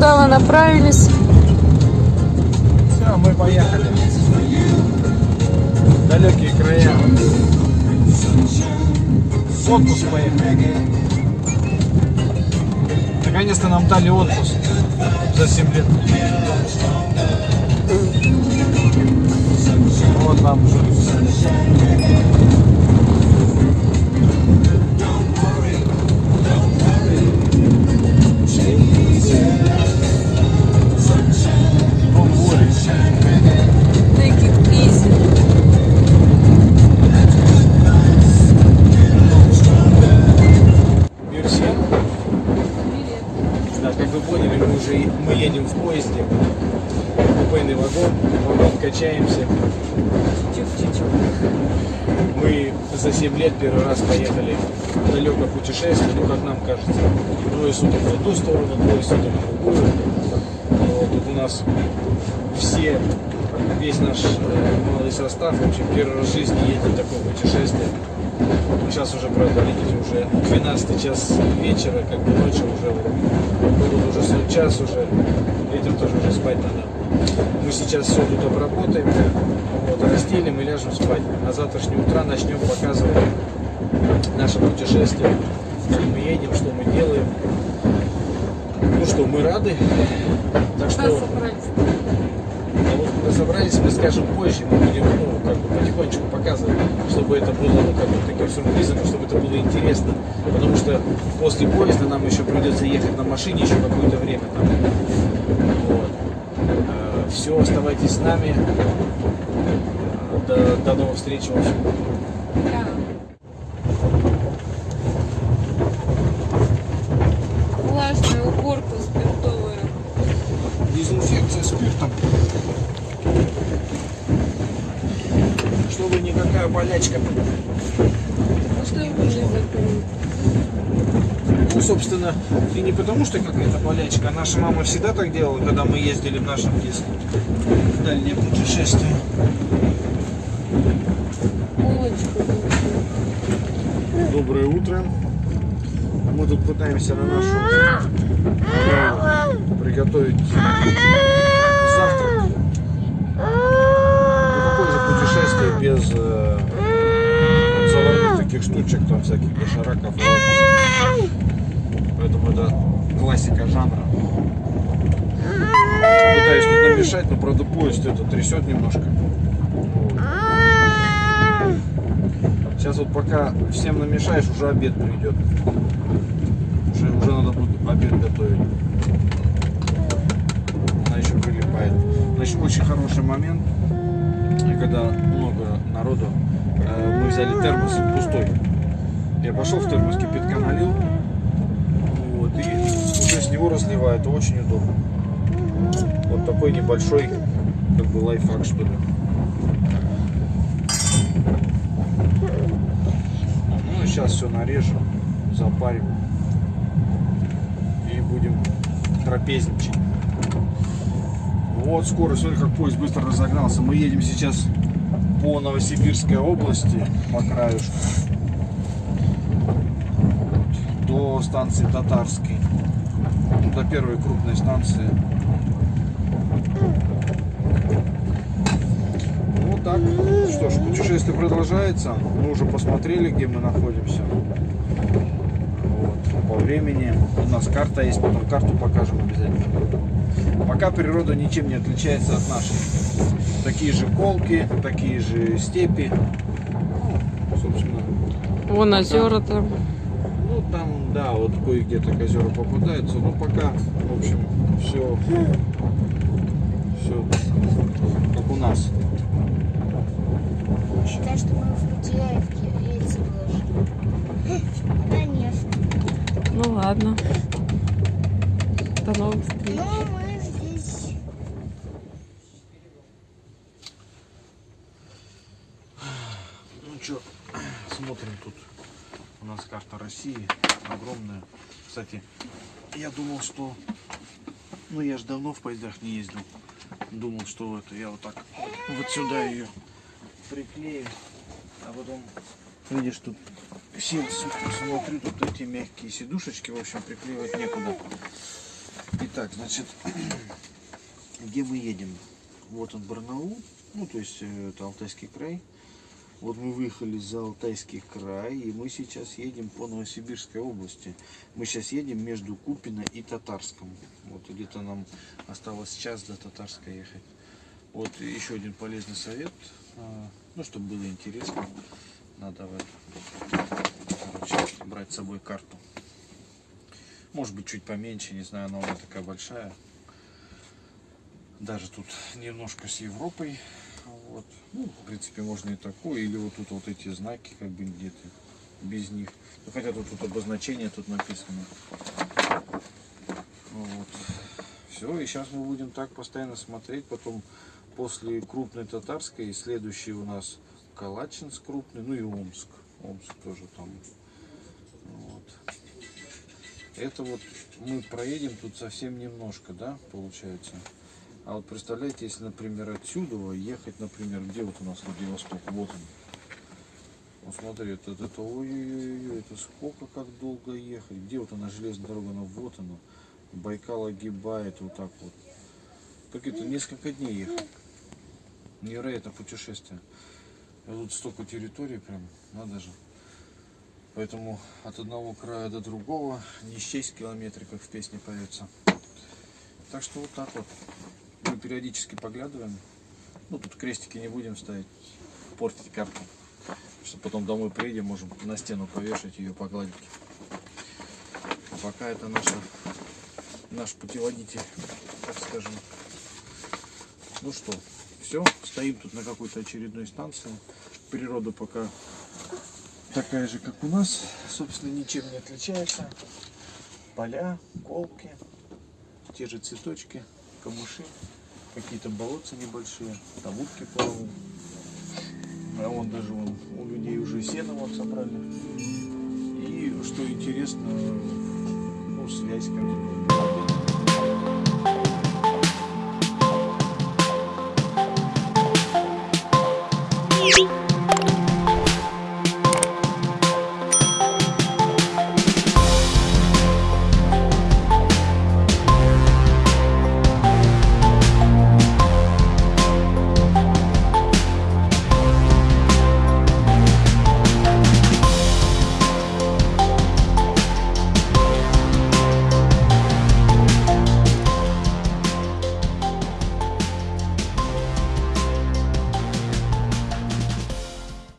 куда вы направились? Все, мы поехали. Далекие края. В отпуск поехали. Наконец-то нам дали отпуск за 7 лет. Вот нам Take едем в поезде. Купейный вагон, вагон качаемся. Мы за 7 лет первый раз поехали в далекое путешествие, ну как нам кажется. Двое суток в одну сторону, двое суток в другую. Вот, тут у нас все, весь наш э, малый состав, в общем, первый раз в жизни едет такое путешествие. Сейчас уже, правда, видите, уже 12 час вечера, как бы ночью уже, вот, уже час уже, детям тоже уже спать надо. Мы сейчас все тут обработаем, вот, растелим и ляжем спать. На завтрашнее утро начнем показывать наше путешествие, как мы едем, что мы делаем. Ну что, мы рады. Так что, а когда собрались, мы скажем позже, мы будем ну, как бы потихонечку показывать, чтобы это было ну, как бы таким сюрпризом, чтобы это было интересно. Потому что после поезда нам еще придется ехать на машине еще какое-то время там. Вот. Все, оставайтесь с нами. Э, До, до новых встреч. В общем. Болячка. Ну собственно, и не потому, что какая-то болячка. а Наша мама всегда так делала, когда мы ездили в нашем детстве. В дальнее путешествие. Доброе утро. Мы тут пытаемся на нашу приготовить завтрак. Ну, какое же без э, заварных таких штучек, там всяких дошираков. Поэтому это классика жанра. Пытаюсь тут намешать, но правда поезд это трясет немножко. Сейчас вот пока всем намешаешь, уже обед придет. Уже, уже надо будет обед готовить. Она еще прилипает. Значит, очень хороший момент, и когда много народу, э, мы взяли термос пустой. Я пошел в термос кипятка налил, вот, и уже с него разливаю, это очень удобно. Вот такой небольшой, как бы лайфхак что ли. Ну, сейчас все нарежем, запарим и будем трапезничать. Вот скоро, смотри, как поезд быстро разогнался. Мы едем сейчас по Новосибирской области, по краюшку, до станции Татарской, Ну, до первой крупной станции. Вот так. Что ж, путешествие продолжается. Мы уже посмотрели, где мы находимся. Вот. По времени. У нас карта есть, потом карту покажем обязательно. Пока природа ничем не отличается от нашей. Такие же колки, такие же степи. Ну, собственно, Вон озера там. ну там, да, вот кое-где так озера попадаются, но пока, в общем, все, все как у нас. Считай, что мы в Путеевке рельсы выложили. Конечно. Ну ладно. До новых встреч. Но мы здесь... Ну что, смотрим тут. У нас карта России огромная. Кстати, я думал, что... Ну, я же давно в поездах не ездил. Думал, что это я вот так вот сюда ее приклею. А потом, видишь, тут сел, смотрю, тут эти мягкие сидушечки, в общем, приклеивать некуда. Итак, значит, где мы едем? Вот он Барнаул, ну то есть э, это Алтайский край. Вот мы выехали за Алтайский край, и мы сейчас едем по Новосибирской области. Мы сейчас едем между Купино и Татарском. Вот где-то нам осталось час до Татарска ехать. Вот еще один полезный совет, а, ну чтобы было интересно, надо короче, брать с собой карту. Может быть чуть поменьше, не знаю, она такая большая. Даже тут немножко с Европой. Вот. Ну, в принципе, можно и такую. Или вот тут вот эти знаки, как бы где-то без них. Ну, хотя тут, тут обозначение тут написано. Вот. Все, и сейчас мы будем так постоянно смотреть. Потом после крупной татарской следующий у нас Калачинск крупный, ну и Омск. Омск тоже там. Вот. Это вот мы проедем тут совсем немножко, да, получается. А вот представляете, если, например, отсюда ехать, например, где вот у нас Владивосток, вот он. Вот смотри, это, это, это ой-ой-ой, это сколько, как долго ехать. Где вот она, железная дорога, она вот она. Байкал огибает вот так вот. Как это, несколько дней ехать. Невероятное путешествие. А тут столько территорий прям, надо же. Поэтому от одного края до другого не счесть как в песне поется. Так что вот так вот. Мы периодически поглядываем. Ну, тут крестики не будем ставить, портить карту. Что потом домой приедем, можем на стену повешать ее, погладить. А пока это наша, наш путеводитель, так скажем. Ну что, все, стоим тут на какой-то очередной станции. Природа пока такая же, как у нас, собственно, ничем не отличается. Поля, колки, те же цветочки, камыши, какие-то болотца небольшие, там утки плавают. А вон даже вон, у людей уже сено вот собрали. И что интересно, ну, связь как бы.